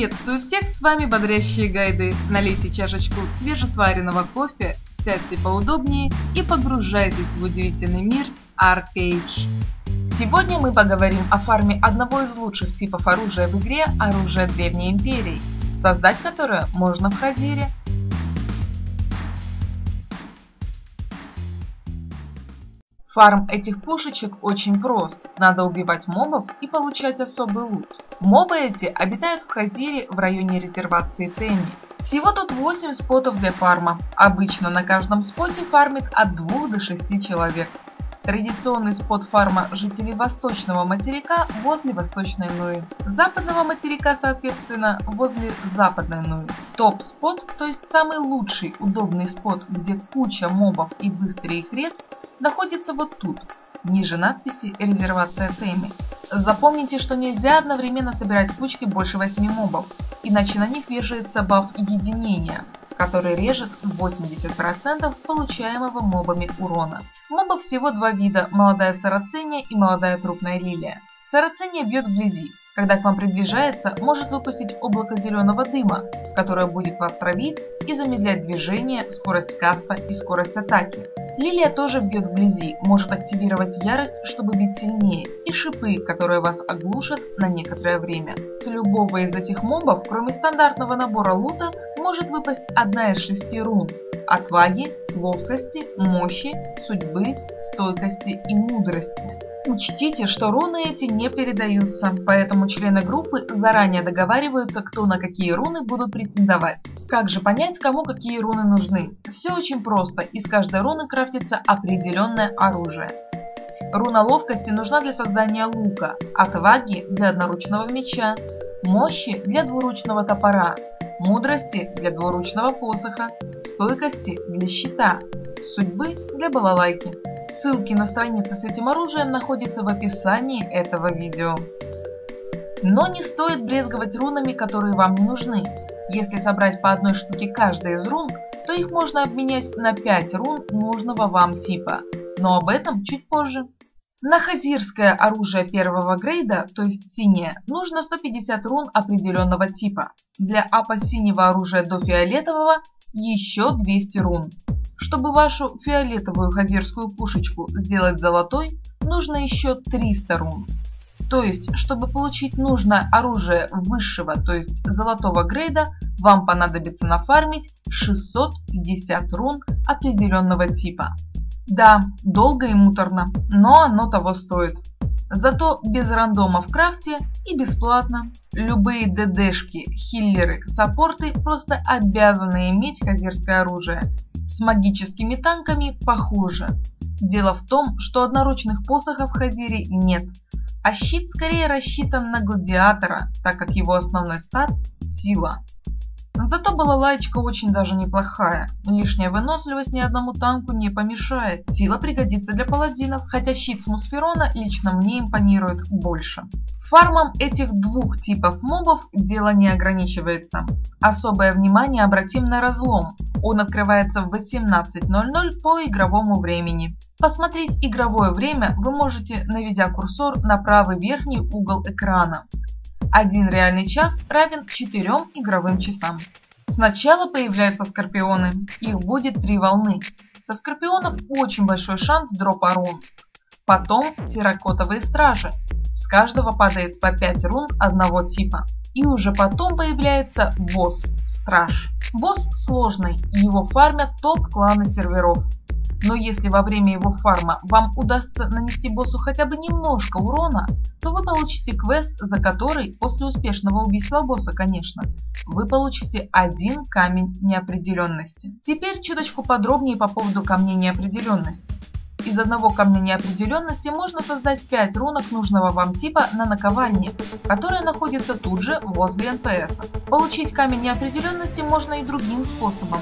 Приветствую всех, с вами Бодрящие Гайды. Налейте чашечку свежесваренного кофе, сядьте поудобнее и погружайтесь в удивительный мир Arcade. Сегодня мы поговорим о фарме одного из лучших типов оружия в игре Оружие Древней Империи, создать которое можно в Хазире. Фарм этих пушечек очень прост. Надо убивать мобов и получать особый лут. Мобы эти обитают в Хазире в районе резервации Тенни. Всего тут 8 спотов для фарма. Обычно на каждом споте фармит от 2 до 6 человек. Традиционный спот фарма жителей восточного материка возле восточной Нуи. Западного материка, соответственно, возле западной Нуи. Топ-спот, то есть самый лучший удобный спот, где куча мобов и быстрый их респ, находится вот тут, ниже надписи «Резервация Теми». Запомните, что нельзя одновременно собирать кучки больше 8 мобов, иначе на них вешается баф единения, который режет 80% получаемого мобами урона. Мобов всего два вида – молодая сарацения и молодая трупная лилия. Сарацения бьет вблизи. Когда к вам приближается, может выпустить облако зеленого дыма, которое будет вас травить и замедлять движение, скорость каста и скорость атаки. Лилия тоже бьет вблизи, может активировать ярость, чтобы бить сильнее, и шипы, которые вас оглушат на некоторое время. С любого из этих мобов, кроме стандартного набора лута, может выпасть одна из шести рун – отваги, ловкости, мощи, судьбы, стойкости и мудрости. Учтите, что руны эти не передаются, поэтому члены группы заранее договариваются, кто на какие руны будут претендовать. Как же понять, кому какие руны нужны? Все очень просто, из каждой руны крафтится определенное оружие. Руна ловкости нужна для создания лука, отваги для одноручного меча, мощи для двуручного топора, мудрости для двуручного посоха, стойкости для щита, судьбы для балалайки. Ссылки на страницы с этим оружием находятся в описании этого видео. Но не стоит брезговать рунами, которые вам не нужны. Если собрать по одной штуке каждой из рун, то их можно обменять на 5 рун нужного вам типа. Но об этом чуть позже. На хазирское оружие первого грейда, то есть синее, нужно 150 рун определенного типа. Для апа синего оружия до фиолетового еще 200 рун. Чтобы вашу фиолетовую хазирскую пушечку сделать золотой, нужно еще 300 рун. То есть, чтобы получить нужное оружие высшего, то есть золотого грейда, вам понадобится нафармить 650 рун определенного типа. Да, долго и муторно, но оно того стоит. Зато без рандома в крафте и бесплатно. Любые ДДшки, хиллеры, саппорты просто обязаны иметь хазирское оружие. С магическими танками похуже. Дело в том, что одноручных посохов в Хазире нет, а щит скорее рассчитан на гладиатора, так как его основной стат – сила. Зато балалайчика очень даже неплохая. Лишняя выносливость ни одному танку не помешает. Сила пригодится для паладинов, хотя щит с Мусферона лично мне импонирует больше. Фармом этих двух типов мобов дело не ограничивается. Особое внимание обратим на разлом. Он открывается в 18.00 по игровому времени. Посмотреть игровое время вы можете, наведя курсор на правый верхний угол экрана. Один реальный час равен 4 игровым часам. Сначала появляются скорпионы, их будет три волны. Со скорпионов очень большой шанс дропа рун. Потом терракотовые стражи. С каждого падает по 5 рун одного типа. И уже потом появляется босс, страж. Босс сложный, его фармят топ-кланы серверов. Но если во время его фарма вам удастся нанести боссу хотя бы немножко урона, то вы получите квест, за который, после успешного убийства босса, конечно, вы получите один камень неопределенности. Теперь чуточку подробнее по поводу камней неопределенности. Из одного камня неопределенности можно создать 5 рунок нужного вам типа на наковальне, которая находится тут же возле НПС. Получить камень неопределенности можно и другим способом.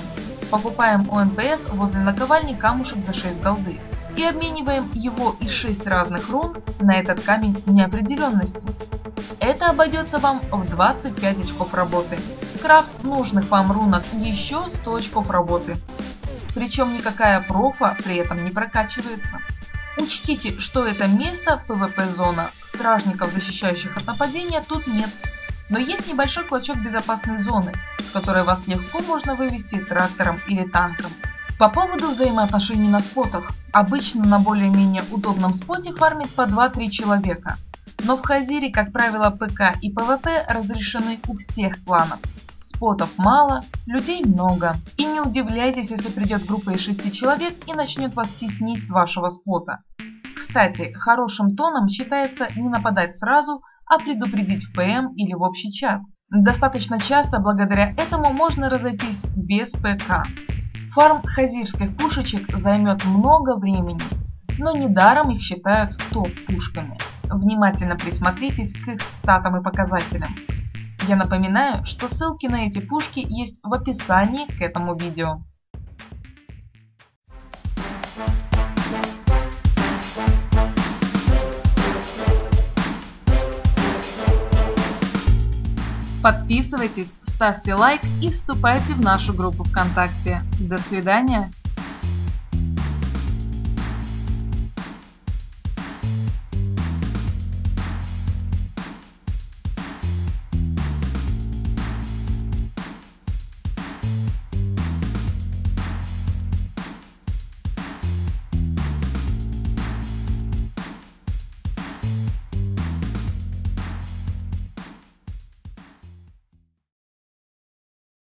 Покупаем у НПС возле наковальни камушек за 6 голды и обмениваем его из 6 разных рун на этот камень неопределенности. Это обойдется вам в 25 очков работы. Крафт нужных вам рунок еще 100 очков работы. Причем никакая профа при этом не прокачивается. Учтите, что это место PvP зона, стражников, защищающих от нападения, тут нет. Но есть небольшой клочок безопасной зоны, с которой вас легко можно вывести трактором или танком. По поводу взаимоотношений на спотах. Обычно на более-менее удобном споте фармит по 2-3 человека. Но в Хазире, как правило, ПК и ПВП разрешены у всех кланов. Спотов мало, людей много. И не удивляйтесь, если придет группа из 6 человек и начнет вас теснить с вашего спота. Кстати, хорошим тоном считается не нападать сразу, а предупредить в ПМ или в общий чат. Достаточно часто благодаря этому можно разойтись без ПК. Фарм хазирских пушечек займет много времени, но недаром их считают топ-пушками. Внимательно присмотритесь к их статам и показателям. Я напоминаю, что ссылки на эти пушки есть в описании к этому видео. Подписывайтесь, ставьте лайк и вступайте в нашу группу ВКонтакте. До свидания!